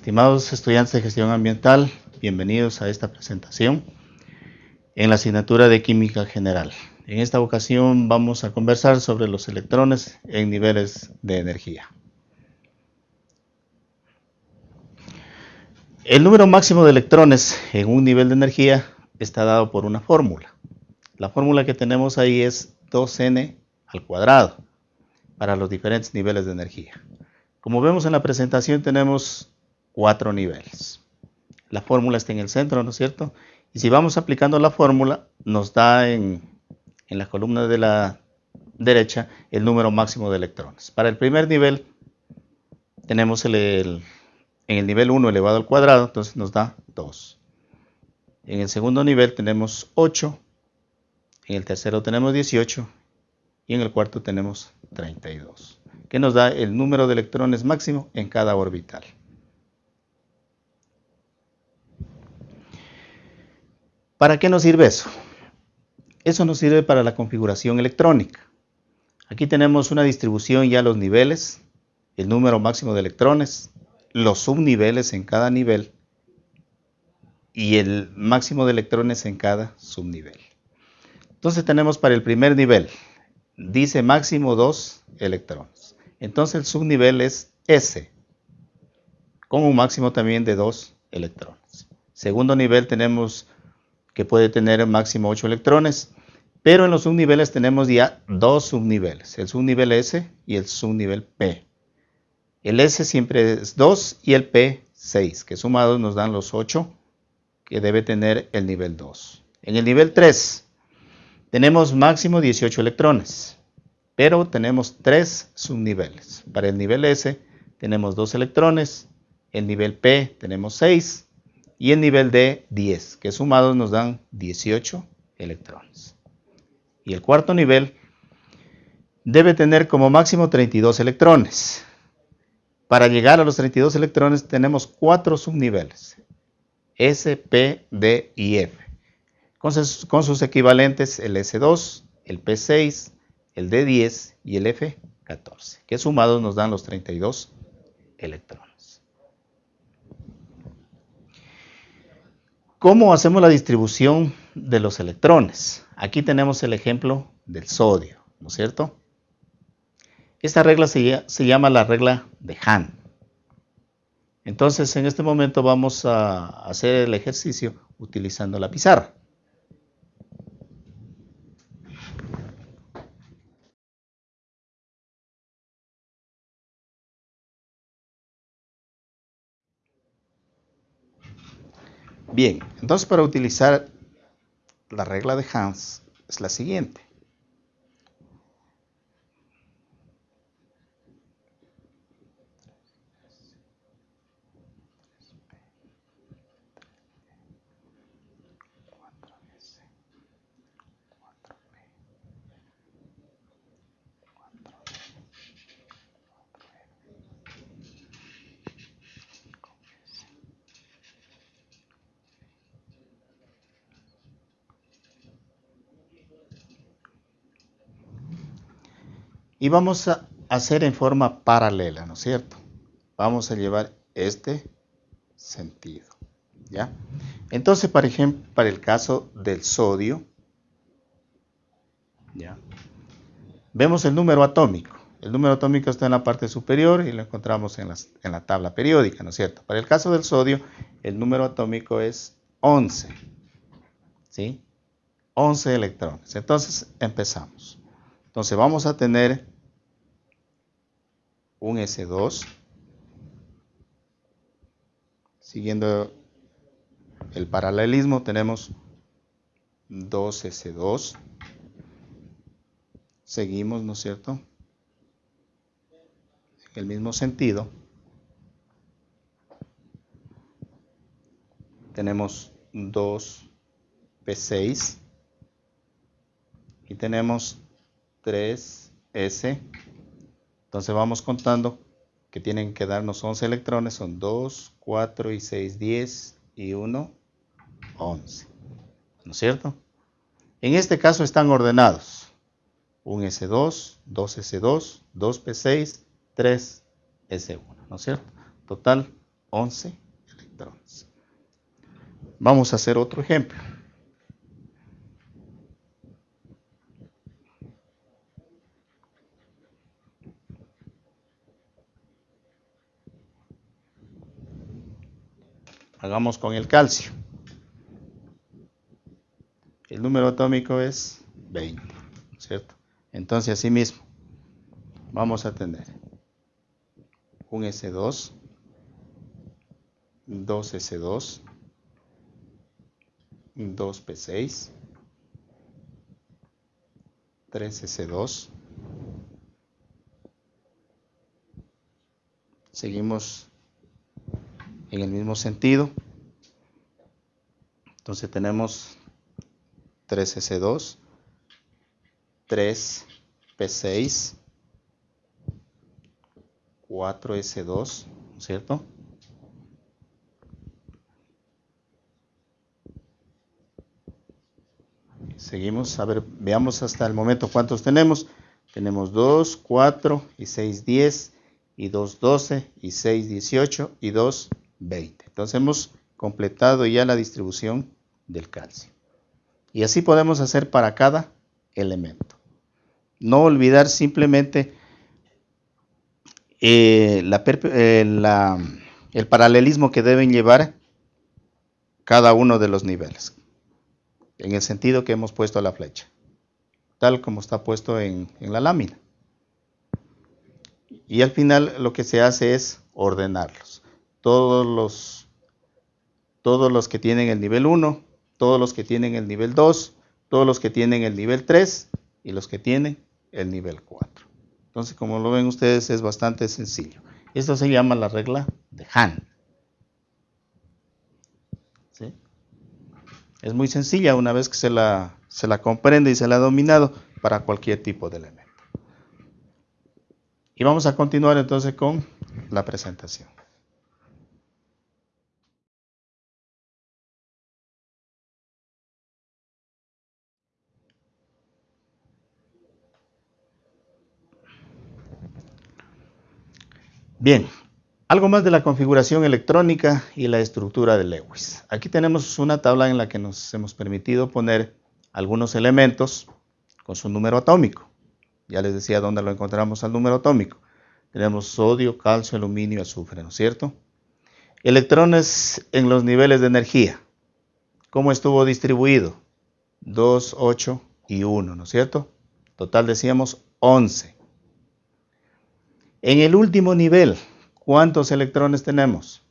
Estimados estudiantes de gestión ambiental, bienvenidos a esta presentación en la asignatura de Química General. En esta ocasión vamos a conversar sobre los electrones en niveles de energía. El número máximo de electrones en un nivel de energía está dado por una fórmula. La fórmula que tenemos ahí es 2n al cuadrado para los diferentes niveles de energía. Como vemos en la presentación tenemos cuatro niveles. La fórmula está en el centro, ¿no es cierto? Y si vamos aplicando la fórmula, nos da en, la columna de la derecha el número máximo de electrones. Para el primer nivel tenemos el, en el nivel 1 elevado al cuadrado, entonces nos da 2. En el segundo nivel tenemos 8, en el tercero tenemos 18 y en el cuarto tenemos 32, que nos da el número de electrones máximo en cada orbital. ¿Para qué nos sirve eso? Eso nos sirve para la configuración electrónica. Aquí tenemos una distribución ya los niveles, el número máximo de electrones, los subniveles en cada nivel y el máximo de electrones en cada subnivel. Entonces tenemos para el primer nivel, dice máximo 2 electrones. Entonces el subnivel es S, con un máximo también de 2 electrones. Segundo nivel tenemos que puede tener máximo 8 electrones, pero en los subniveles tenemos ya dos subniveles, el subnivel S y el subnivel P. El S siempre es 2 y el P 6, que sumados nos dan los 8 que debe tener el nivel 2. En el nivel 3 tenemos máximo 18 electrones, pero tenemos tres subniveles. Para el nivel S tenemos 2 electrones, el nivel P tenemos 6 y el nivel D 10, que sumados nos dan 18 electrones. Y el cuarto nivel debe tener como máximo 32 electrones. Para llegar a los 32 electrones tenemos cuatro subniveles, S, P, D y F, con sus, con sus equivalentes el S2, el P6, el D10 y el F14, que sumados nos dan los 32 electrones. ¿Cómo hacemos la distribución de los electrones? Aquí tenemos el ejemplo del sodio, ¿no es cierto? Esta regla se, llama la regla de Hahn. Entonces, en este momento vamos a hacer el ejercicio utilizando la pizarra. Bien, entonces para utilizar la regla de Hans es la siguiente. Y vamos a hacer en forma paralela, ¿no es cierto? Vamos a llevar este sentido, ¿ya? Entonces, por ejemplo, para el caso del sodio, ¿ya? Vemos el número atómico. El número atómico está en la parte superior y lo encontramos en, en la tabla periódica, ¿no es cierto? Para el caso del sodio, el número atómico es 11, ¿sí? 11 electrones. Entonces, empezamos. Entonces, vamos a tener un S2, siguiendo el paralelismo tenemos 2 S2, seguimos, ¿no es cierto? En el mismo sentido, tenemos 2 P6 y tenemos 3 S entonces vamos contando que tienen que darnos 11 electrones, son 2, 4 y 6, 10 y 1, 11. ¿No es cierto? En este caso están ordenados. Un S2, 2S2, 2P6, 3S1. ¿No es cierto? Total 11 electrones. Vamos a hacer otro ejemplo. Hagamos con el calcio. El número atómico es 20, ¿cierto? Entonces, así mismo, vamos a tener un S2, dos S2, dos P6, 3 S2. Seguimos en el mismo sentido. Entonces tenemos 3S2, 3P6, 4S2, ¿cierto? Seguimos, a ver, veamos hasta el momento cuántos tenemos. Tenemos 2, 4 y 6, 10 y 2, 12 y 6, 18 y 2, 20. Entonces hemos completado ya la distribución del calcio. Y así podemos hacer para cada elemento. No olvidar simplemente eh, eh, el paralelismo que deben llevar cada uno de los niveles, en el sentido que hemos puesto la flecha, tal como está puesto en la lámina. Y al final lo que se hace es ordenarlos todos los, todos los que tienen el nivel 1, todos los que tienen el nivel 2, todos los que tienen el nivel 3 y los que tienen el nivel 4. Entonces, como lo ven ustedes, es bastante sencillo. Esto se llama la regla de Han. Es muy sencilla una vez que se la, se la comprende y se la ha dominado para cualquier tipo de elemento. Y vamos a continuar entonces con la presentación. Bien, algo más de la configuración electrónica y la estructura de Lewis. Aquí tenemos una tabla en la que nos hemos permitido poner algunos elementos con su número atómico. Ya les decía dónde lo encontramos al número atómico. Tenemos sodio, calcio, aluminio azufre, ¿no es cierto? Electrones en los niveles de energía. ¿Cómo estuvo distribuido? 2, 8 y 1, ¿no es cierto? Total decíamos 11. En el último nivel, ¿cuántos electrones tenemos?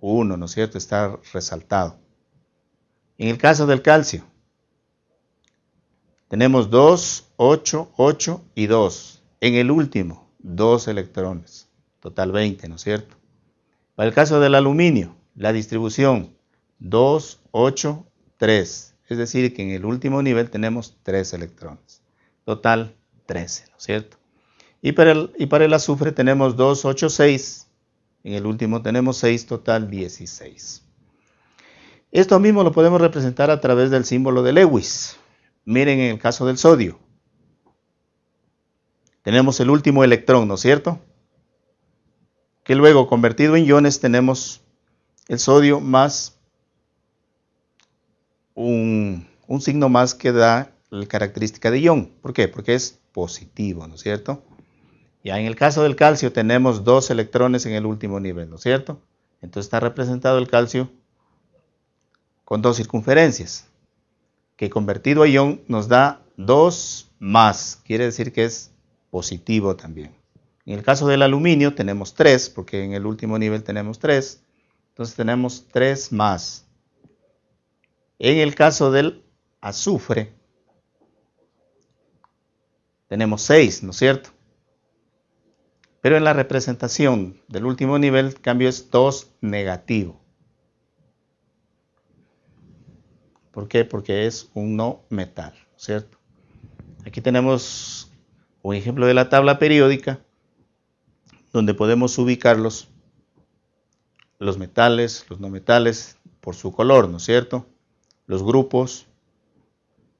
Uno, ¿no es cierto? Está resaltado. En el caso del calcio, tenemos 2, 8, 8 y 2. En el último, 2 electrones. Total 20, ¿no es cierto? Para el caso del aluminio, la distribución 2, 8, 3. Es decir, que en el último nivel tenemos 3 electrones. Total 13, ¿no es cierto? Y para el, azufre tenemos 2, 8, 6. En el último tenemos 6, total 16. Esto mismo lo podemos representar a través del símbolo de Lewis. Miren en el caso del sodio. Tenemos el último electrón, ¿no es cierto? Que luego convertido en iones tenemos el sodio más un, un signo más que da la característica de ion. ¿Por qué? Porque es positivo, ¿no es cierto? Ya en el caso del calcio tenemos dos electrones en el último nivel, ¿no es cierto? Entonces está representado el calcio con dos circunferencias, que convertido a ion nos da dos más, quiere decir que es positivo también. En el caso del aluminio tenemos tres, porque en el último nivel tenemos tres, entonces tenemos tres más. En el caso del azufre tenemos seis, ¿no es cierto? Pero en la representación del último nivel, el cambio es 2 negativo. ¿Por qué? Porque es un no metal, ¿cierto? Aquí tenemos un ejemplo de la tabla periódica donde podemos ubicarlos, los metales, los no metales, por su color, ¿no es cierto? Los grupos,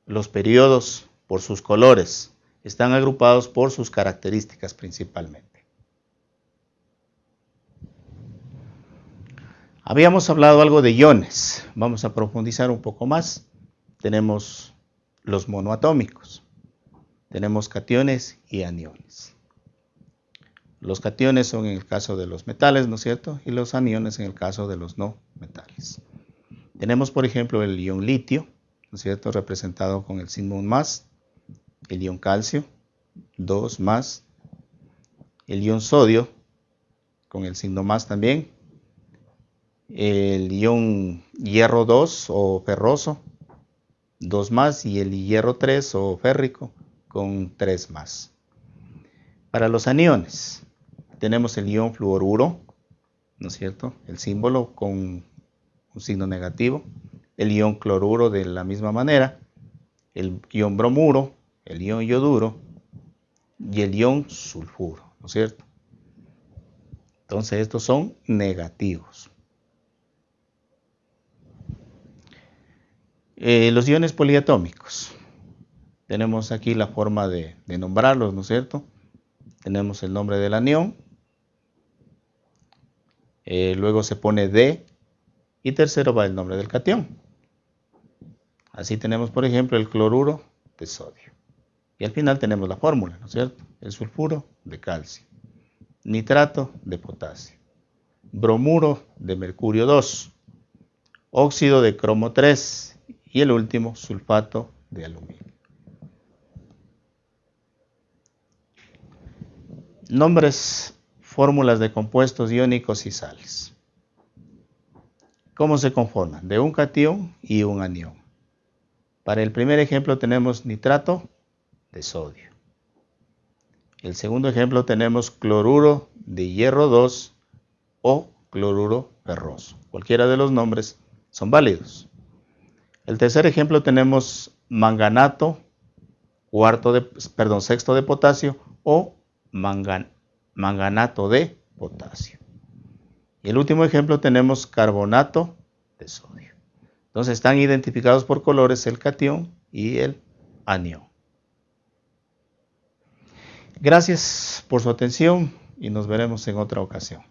los periodos, por sus colores, están agrupados por sus características principalmente. Habíamos hablado algo de iones. Vamos a profundizar un poco más. Tenemos los monoatómicos. Tenemos cationes y aniones. Los cationes son en el caso de los metales, ¿no es cierto? Y los aniones en el caso de los no metales. Tenemos, por ejemplo, el ion litio, ¿no es cierto? Representado con el signo más. El ion calcio, 2 más. El ion sodio, con el signo más también. El ion hierro 2 o ferroso, 2 más. Y el hierro 3 o férrico, con 3 más. Para los aniones, tenemos el ion fluoruro, ¿no es cierto? El símbolo con un signo negativo. El ion cloruro de la misma manera. El ion bromuro, el ion yoduro y el ion sulfuro, ¿no es cierto? Entonces estos son negativos. Eh, los iones poliatómicos. Tenemos aquí la forma de, nombrarlos, ¿no es cierto? Tenemos el nombre del anión. Eh, luego se pone D. Y tercero va el nombre del catión. Así tenemos, por ejemplo, el cloruro de sodio. Y al final tenemos la fórmula, ¿no es cierto? El sulfuro de calcio nitrato de potasio, bromuro de mercurio 2, óxido de cromo 3 y el último sulfato de aluminio. Nombres, fórmulas de compuestos iónicos y sales. ¿Cómo se conforman? De un catión y un anión. Para el primer ejemplo tenemos nitrato de sodio. El segundo ejemplo tenemos cloruro de hierro 2 o cloruro ferroso. Cualquiera de los nombres son válidos. El tercer ejemplo tenemos manganato, cuarto de, perdón, sexto de potasio o manganato de potasio. Y el último ejemplo tenemos carbonato de sodio. Entonces están identificados por colores el catión y el anión. Gracias por su atención y nos veremos en otra ocasión.